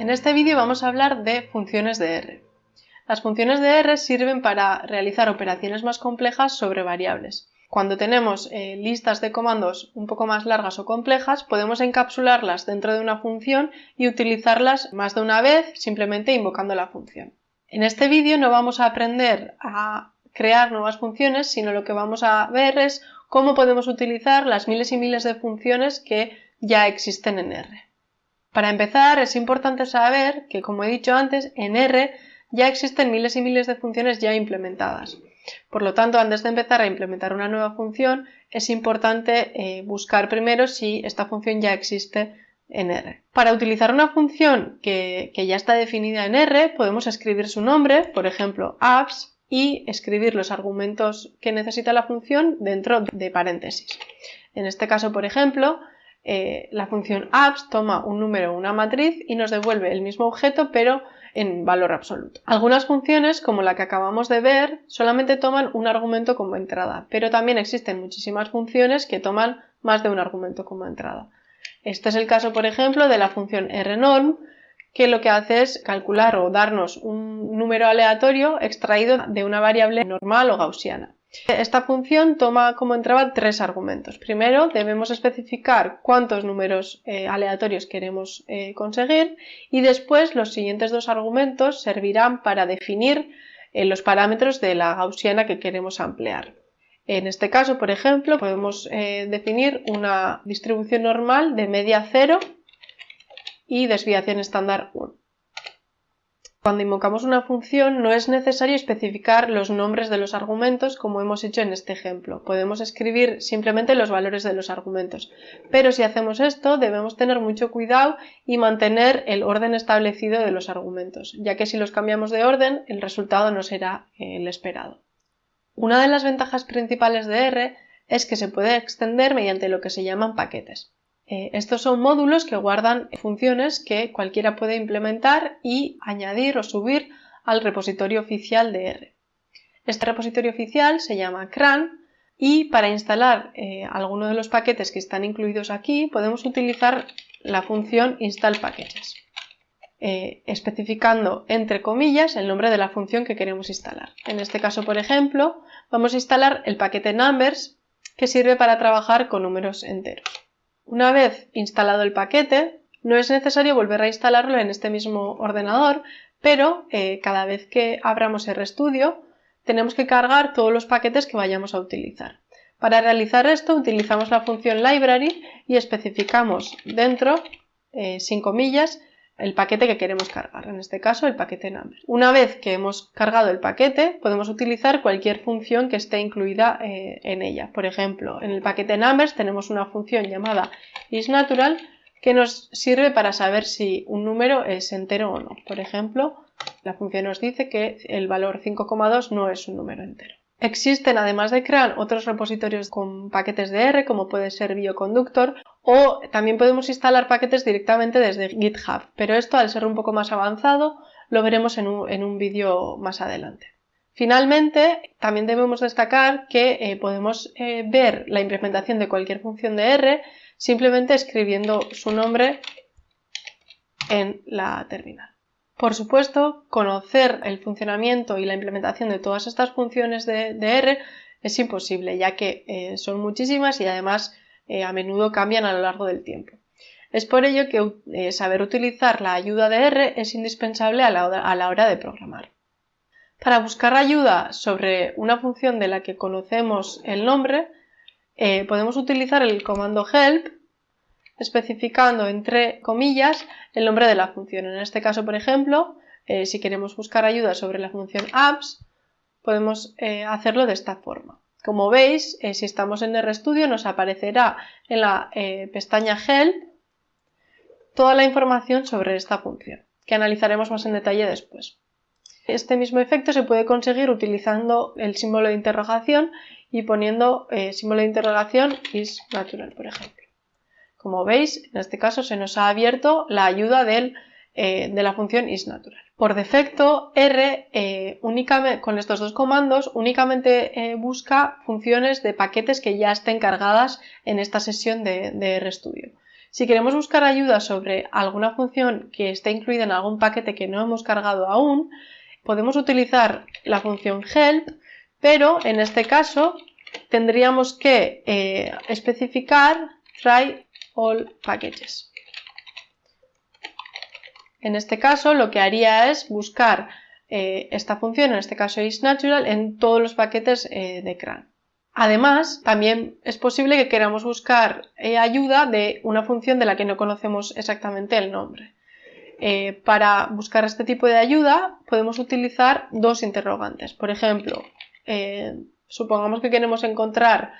En este vídeo vamos a hablar de funciones de R. Las funciones de R sirven para realizar operaciones más complejas sobre variables. Cuando tenemos eh, listas de comandos un poco más largas o complejas, podemos encapsularlas dentro de una función y utilizarlas más de una vez simplemente invocando la función. En este vídeo no vamos a aprender a crear nuevas funciones, sino lo que vamos a ver es cómo podemos utilizar las miles y miles de funciones que ya existen en R. Para empezar, es importante saber que, como he dicho antes, en R ya existen miles y miles de funciones ya implementadas. Por lo tanto, antes de empezar a implementar una nueva función, es importante eh, buscar primero si esta función ya existe en R. Para utilizar una función que, ya está definida en R, podemos escribir su nombre, por ejemplo, apps, y escribir los argumentos que necesita la función dentro de paréntesis. En este caso, por ejemplo, eh, la función apps toma un número o una matriz y nos devuelve el mismo objeto, pero en valor absoluto. Algunas funciones, como la que acabamos de ver, solamente toman un argumento como entrada, pero también existen muchísimas funciones que toman más de un argumento como entrada. Este es el caso, por ejemplo, de la función rnorm, que lo que hace es calcular o darnos un número aleatorio extraído de una variable normal o gaussiana. Esta función toma como entrada tres argumentos. Primero debemos especificar cuántos números eh, aleatorios queremos eh, conseguir y después los siguientes dos argumentos servirán para definir eh, los parámetros de la gaussiana que queremos ampliar. En este caso, por ejemplo, podemos definir una distribución normal de media 0 y desviación estándar 1. Cuando invocamos una función no es necesario especificar los nombres de los argumentos como hemos hecho en este ejemplo. Podemos escribir simplemente los valores de los argumentos. Pero si hacemos esto debemos tener mucho cuidado y mantener el orden establecido de los argumentos, ya que si los cambiamos de orden el resultado no será el esperado. Una de las ventajas principales de R es que se puede extender mediante lo que se llaman paquetes. Eh, estos son módulos que guardan funciones que cualquiera puede implementar y añadir o subir al repositorio oficial de R. Este repositorio oficial se llama CRAN y para instalar eh, alguno de los paquetes que están incluidos aquí podemos utilizar la función install packages, eh, especificando entre comillas el nombre de la función que queremos instalar. En este caso, por ejemplo, vamos a instalar el paquete numbers que sirve para trabajar con números enteros. Una vez instalado el paquete, no es necesario volver a instalarlo en este mismo ordenador, pero eh, cada vez que abramos RStudio tenemos que cargar todos los paquetes que vayamos a utilizar. Para realizar esto utilizamos la función library y especificamos dentro, eh, sin comillas, el paquete que queremos cargar, en este caso el paquete number. Una vez que hemos cargado el paquete, podemos utilizar cualquier función que esté incluida eh, en ella. Por ejemplo, en el paquete numbers tenemos una función llamada isNatural que nos sirve para saber si un número es entero o no. Por ejemplo, la función nos dice que el valor 5,2 no es un número entero. Existen, además de CRAN, otros repositorios con paquetes de R, como puede ser Bioconductor, o también podemos instalar paquetes directamente desde GitHub, pero esto, al ser un poco más avanzado, lo veremos en un, vídeo más adelante. Finalmente, también debemos destacar que eh, podemos eh, ver la implementación de cualquier función de R simplemente escribiendo su nombre en la terminal. Por supuesto, conocer el funcionamiento y la implementación de todas estas funciones de, R es imposible, ya que eh, son muchísimas y además eh, a menudo cambian a lo largo del tiempo. Es por ello que eh, saber utilizar la ayuda de R es indispensable a la, hora, de programar. Para buscar ayuda sobre una función de la que conocemos el nombre, podemos utilizar el comando help especificando entre comillas el nombre de la función. En este caso, por ejemplo, eh, si queremos buscar ayuda sobre la función apps, podemos eh, hacerlo de esta forma. Como veis, eh, si estamos en RStudio nos aparecerá en la pestaña Help toda la información sobre esta función, que analizaremos más en detalle después. Este mismo efecto se puede conseguir utilizando el símbolo de interrogación y poniendo símbolo de interrogación is natural, por ejemplo. Como veis, en este caso se nos ha abierto la ayuda eh, de la función isNatural. Por defecto, R eh, con estos dos comandos únicamente eh, busca funciones de paquetes que ya estén cargadas en esta sesión de, RStudio. Si queremos buscar ayuda sobre alguna función que esté incluida en algún paquete que no hemos cargado aún, podemos utilizar la función help, pero en este caso tendríamos que especificar try all packages. En este caso lo que haría es buscar eh, esta función, en este caso isNatural, en todos los paquetes eh, de CRAN. Además, también es posible que queramos buscar eh, ayuda de una función de la que no conocemos exactamente el nombre. para buscar este tipo de ayuda podemos utilizar dos interrogantes. Por ejemplo, supongamos que queremos encontrar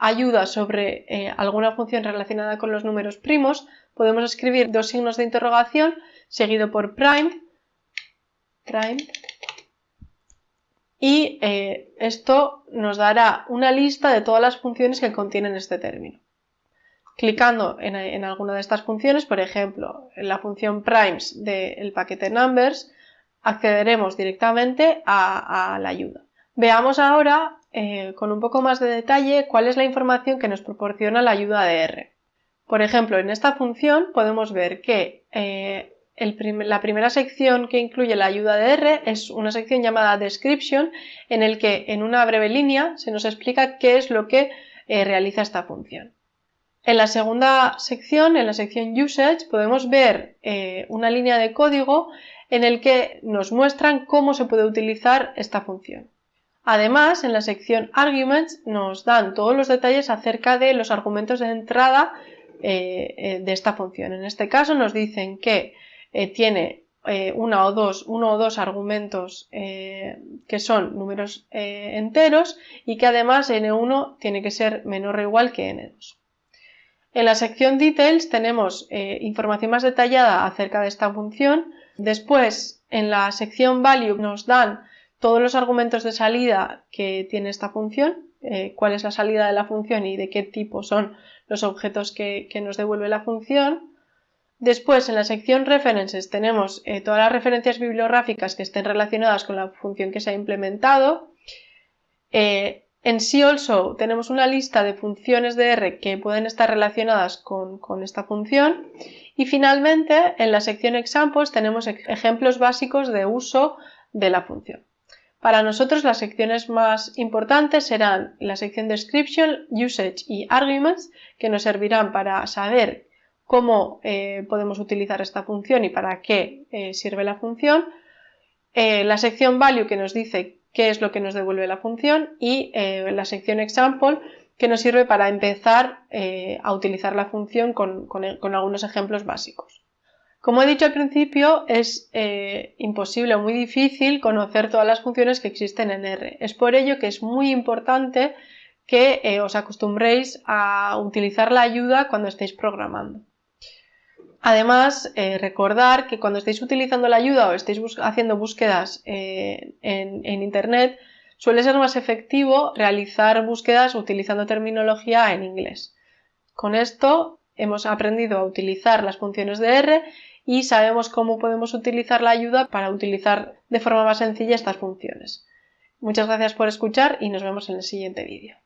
ayuda sobre alguna función relacionada con los números primos, podemos escribir dos signos de interrogación seguido por prime y eh, esto nos dará una lista de todas las funciones que contienen este término. Clicando en, alguna de estas funciones, por ejemplo, en la función primes del paquete numbers, accederemos directamente a, la ayuda. Veamos ahora eh, con un poco más de detalle cuál es la información que nos proporciona la ayuda de R. Por ejemplo, en esta función podemos ver que eh, la primera sección que incluye la ayuda de R es una sección llamada Description, en el que en una breve línea se nos explica qué es lo que eh, realiza esta función. En la segunda sección, en la sección Usage, podemos ver una línea de código en el que nos muestran cómo se puede utilizar esta función. Además, en la sección Arguments nos dan todos los detalles acerca de los argumentos de entrada eh, de esta función. En este caso nos dicen que eh, tiene eh, uno o dos argumentos eh, que son números enteros y que además n1 tiene que ser menor o igual que n2. En la sección Details tenemos información más detallada acerca de esta función. Después, en la sección Value nos dan todos los argumentos de salida que tiene esta función, cuál es la salida de la función y de qué tipo son los objetos que nos devuelve la función. Después, en la sección References tenemos eh, todas las referencias bibliográficas que estén relacionadas con la función que se ha implementado. Eh, en sí also tenemos una lista de funciones de R que pueden estar relacionadas con, esta función. Y finalmente, en la sección Examples tenemos ejemplos básicos de uso de la función. Para nosotros las secciones más importantes serán la sección Description, Usage y Arguments, que nos servirán para saber cómo eh, podemos utilizar esta función y para qué eh, sirve la función, eh, la sección value que nos dice qué es lo que nos devuelve la función y la sección example que nos sirve para empezar a utilizar la función con, con, algunos ejemplos básicos. Como he dicho al principio, es imposible o muy difícil conocer todas las funciones que existen en R. Es por ello que es muy importante que os acostumbréis a utilizar la ayuda cuando estéis programando. Además, eh, recordar que cuando estéis utilizando la ayuda o estéis haciendo búsquedas eh, en, Internet, suele ser más efectivo realizar búsquedas utilizando terminología en inglés. Con esto hemos aprendido a utilizar las funciones de R y sabemos cómo podemos utilizar la ayuda para utilizar de forma más sencilla estas funciones. Muchas gracias por escuchar y nos vemos en el siguiente vídeo.